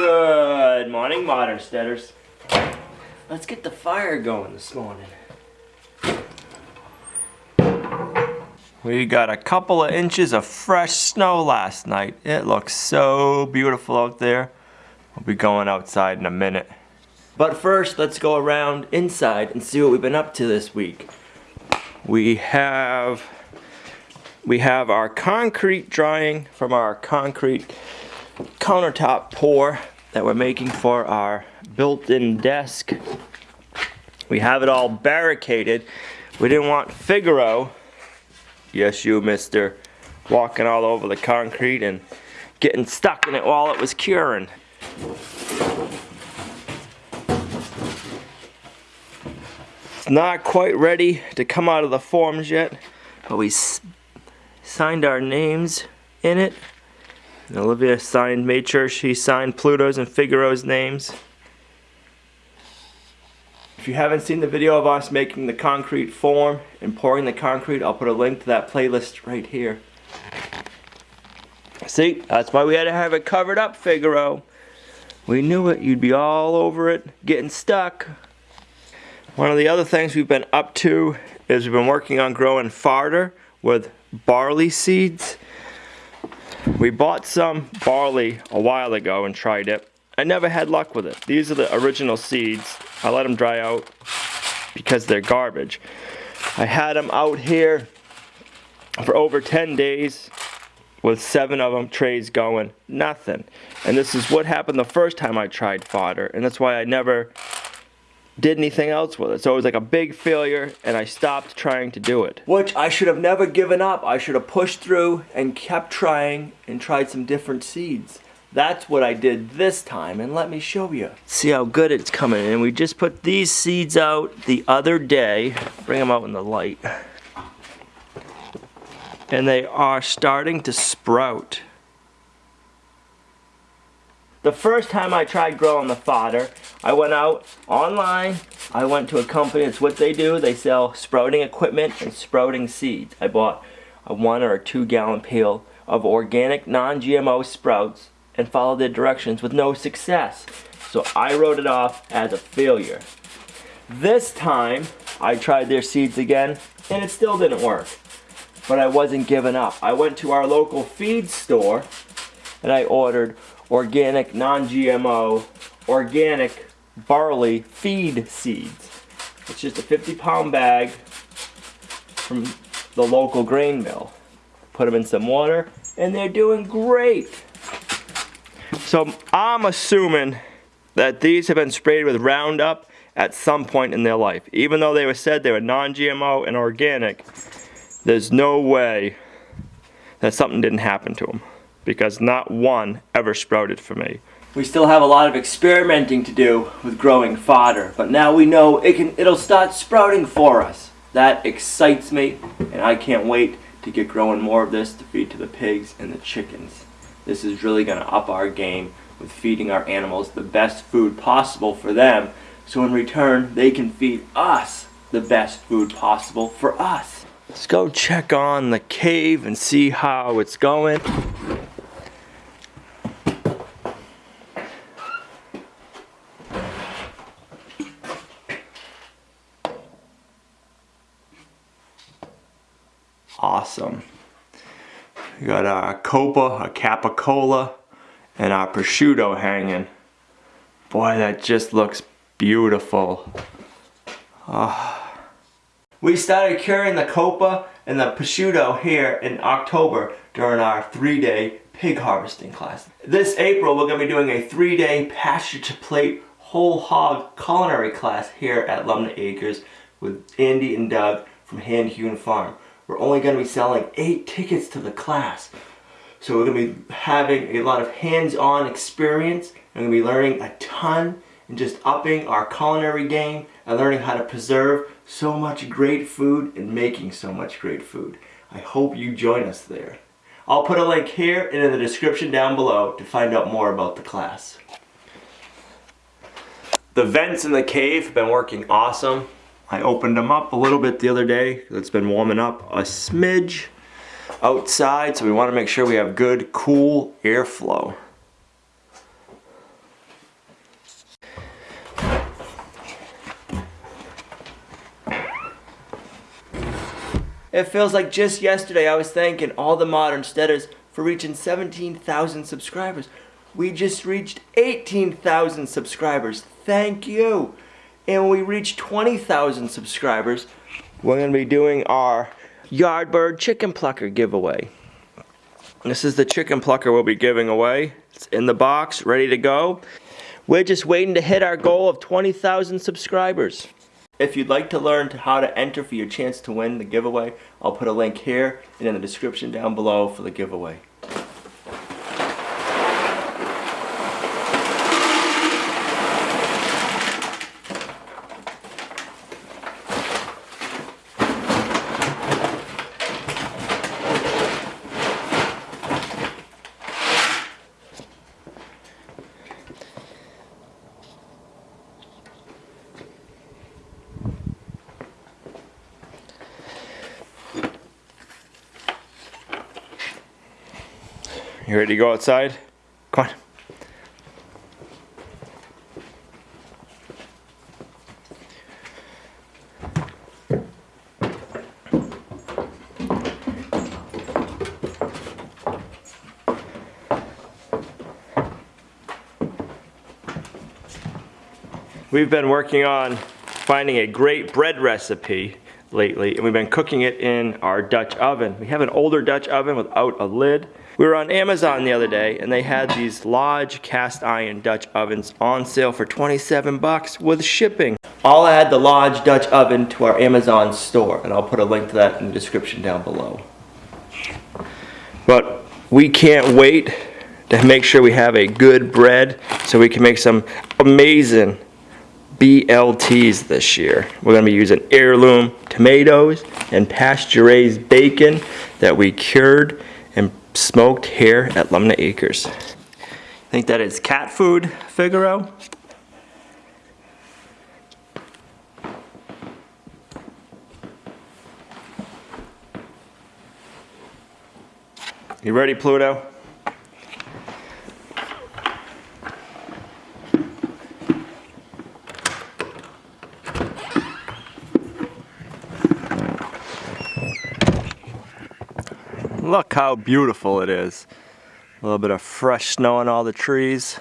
Good morning, modern steaders. Let's get the fire going this morning. We got a couple of inches of fresh snow last night. It looks so beautiful out there. We'll be going outside in a minute. But first, let's go around inside and see what we've been up to this week. We have we have our concrete drying from our concrete countertop pour that we're making for our built-in desk. We have it all barricaded. We didn't want Figaro, yes you mister, walking all over the concrete and getting stuck in it while it was curing. It's not quite ready to come out of the forms yet, but we signed our names in it. And Olivia signed, made sure she signed Pluto's and Figaro's names. If you haven't seen the video of us making the concrete form and pouring the concrete, I'll put a link to that playlist right here. See, that's why we had to have it covered up, Figaro. We knew it, you'd be all over it, getting stuck. One of the other things we've been up to is we've been working on growing fodder with barley seeds. We bought some barley a while ago and tried it. I never had luck with it. These are the original seeds. I let them dry out because they're garbage. I had them out here for over 10 days with seven of them trays going. Nothing. And this is what happened the first time I tried fodder. And that's why I never did anything else with it. So it was like a big failure and I stopped trying to do it. Which I should have never given up. I should have pushed through and kept trying and tried some different seeds. That's what I did this time and let me show you. See how good it's coming and we just put these seeds out the other day. Bring them out in the light. And they are starting to sprout. The first time I tried growing the fodder, I went out online. I went to a company, it's what they do. They sell sprouting equipment and sprouting seeds. I bought a one or a two gallon pail of organic non-GMO sprouts and followed their directions with no success. So I wrote it off as a failure. This time, I tried their seeds again and it still didn't work. But I wasn't giving up. I went to our local feed store and I ordered organic, non-GMO, organic barley feed seeds. It's just a 50 pound bag from the local grain mill. Put them in some water and they're doing great. So I'm assuming that these have been sprayed with Roundup at some point in their life. Even though they were said they were non-GMO and organic, there's no way that something didn't happen to them because not one ever sprouted for me. We still have a lot of experimenting to do with growing fodder, but now we know it can, it'll start sprouting for us. That excites me, and I can't wait to get growing more of this to feed to the pigs and the chickens. This is really going to up our game with feeding our animals the best food possible for them, so in return, they can feed us the best food possible for us. Let's go check on the cave and see how it's going. Awesome. We got our copa, a capicola, and our prosciutto hanging. Boy, that just looks beautiful. Oh. We started curing the copa and the prosciutto here in October during our three-day pig harvesting class. This April, we're going to be doing a three-day pasture-to-plate whole hog culinary class here at Lumnah Acres with Andy and Doug from Hand Hewn Farm we're only going to be selling eight tickets to the class. So we're going to be having a lot of hands-on experience we're going to be learning a ton and just upping our culinary game and learning how to preserve so much great food and making so much great food. I hope you join us there. I'll put a link here and in the description down below to find out more about the class. The vents in the cave have been working awesome. I opened them up a little bit the other day. It's been warming up a smidge outside, so we want to make sure we have good, cool airflow. It feels like just yesterday I was thanking all the modern steaders for reaching 17,000 subscribers. We just reached 18,000 subscribers. Thank you. And when we reach 20,000 subscribers, we're to be doing our Yardbird Chicken Plucker giveaway. This is the chicken plucker we'll be giving away. It's in the box, ready to go. We're just waiting to hit our goal of 20,000 subscribers. If you'd like to learn how to enter for your chance to win the giveaway, I'll put a link here and in the description down below for the giveaway. You ready to go outside? Come on. We've been working on finding a great bread recipe lately and we've been cooking it in our Dutch oven. We have an older Dutch oven without a lid. We were on Amazon the other day and they had these Lodge cast iron Dutch ovens on sale for 27 bucks with shipping. I'll add the Lodge Dutch oven to our Amazon store and I'll put a link to that in the description down below. But we can't wait to make sure we have a good bread so we can make some amazing BLTs this year. We're going to be using heirloom tomatoes and pasture-raised bacon that we cured smoked here at Lumnah Acres. I think that is cat food, Figaro. You ready, Pluto? Look how beautiful it is. A little bit of fresh snow on all the trees.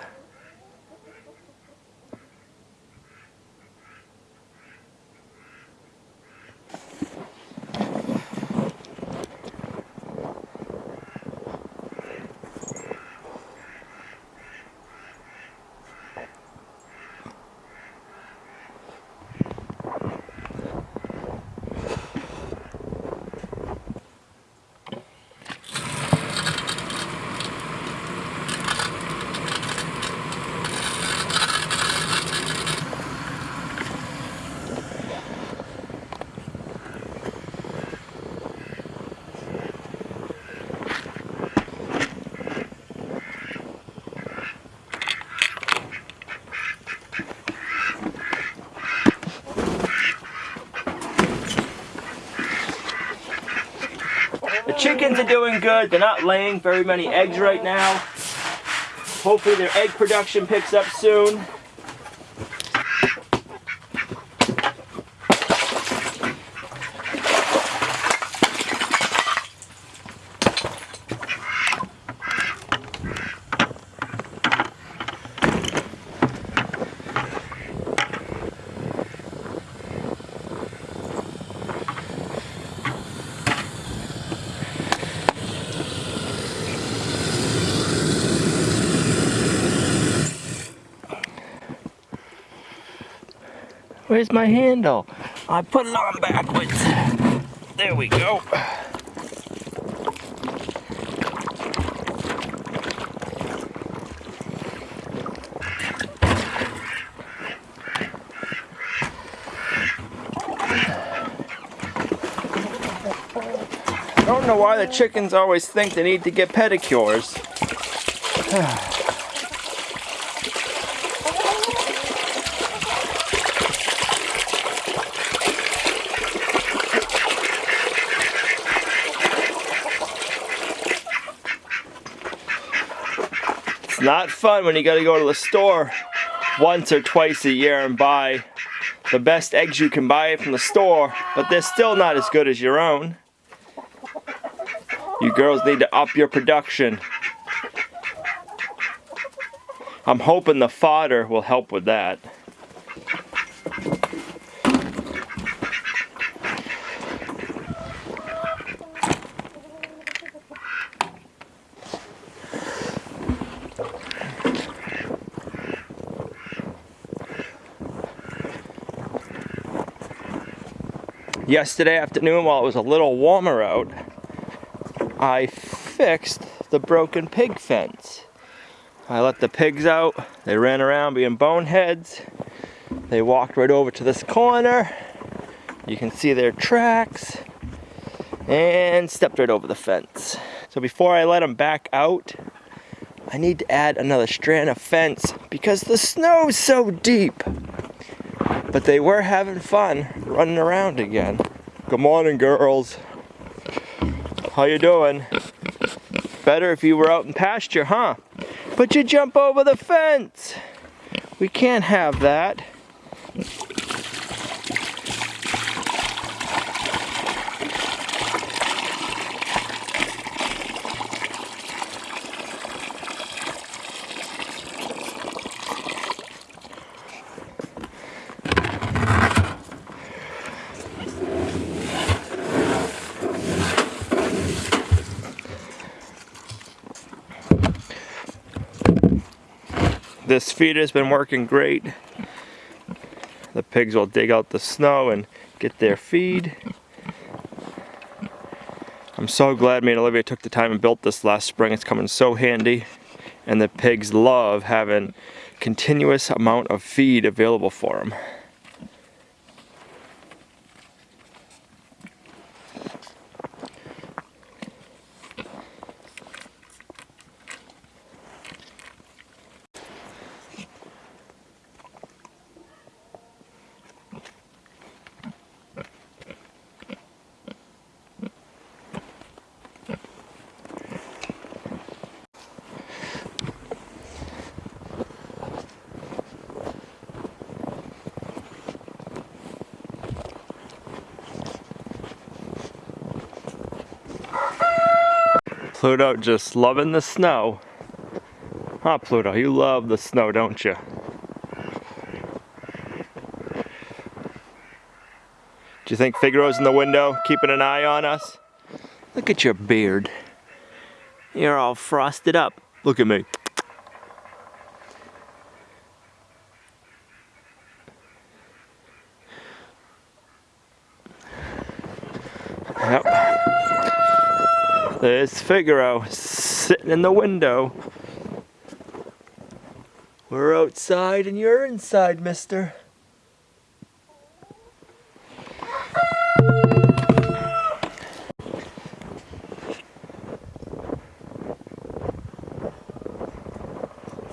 Chickens are doing good. They're not laying very many eggs right now. Hopefully their egg production picks up soon. Where's my handle? I put it on backwards. There we go. I don't know why the chickens always think they need to get pedicures. not fun when you gotta go to the store once or twice a year and buy the best eggs you can buy from the store, but they're still not as good as your own. You girls need to up your production. I'm hoping the fodder will help with that. Yesterday afternoon while it was a little warmer out, I fixed the broken pig fence. I let the pigs out, they ran around being boneheads. They walked right over to this corner. You can see their tracks and stepped right over the fence. So before I let them back out, I need to add another strand of fence because the snow's so deep. But they were having fun running around again. Good morning, girls. How you doing? Better if you were out in pasture, huh? But you jump over the fence. We can't have that. This feeder's been working great. The pigs will dig out the snow and get their feed. I'm so glad me and Olivia took the time and built this last spring. It's coming so handy. And the pigs love having continuous amount of feed available for them. Pluto just loving the snow. Huh, Pluto? You love the snow, don't you? Do you think Figaro's in the window, keeping an eye on us? Look at your beard. You're all frosted up. Look at me. There's Figaro sitting in the window. We're outside and you're inside, mister.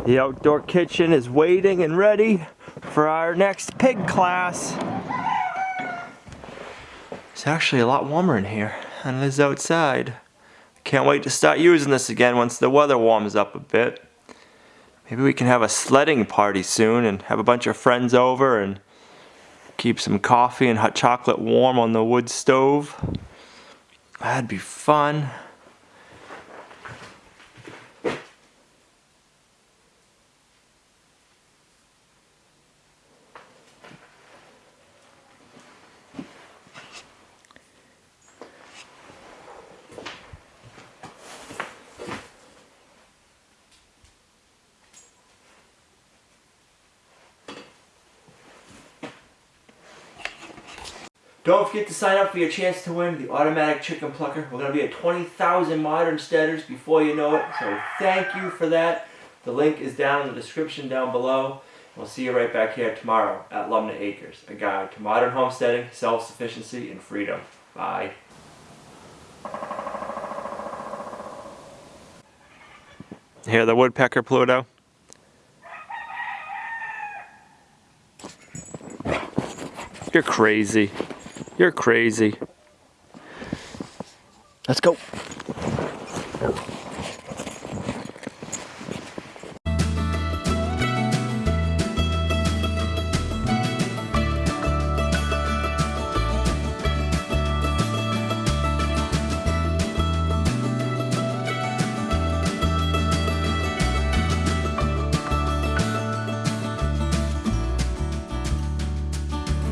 The outdoor kitchen is waiting and ready for our next pig class. It's actually a lot warmer in here than it is outside. Can't wait to start using this again once the weather warms up a bit. Maybe we can have a sledding party soon and have a bunch of friends over and keep some coffee and hot chocolate warm on the wood stove. That'd be fun. Don't forget to sign up for your chance to win the automatic chicken plucker. We're going to be at 20,000 modern steaders before you know it. So thank you for that. The link is down in the description down below. We'll see you right back here tomorrow at Lumnah Acres, a guide to modern homesteading, self-sufficiency, and freedom. Bye. Hear the woodpecker, Pluto? You're crazy. You're crazy. Let's go.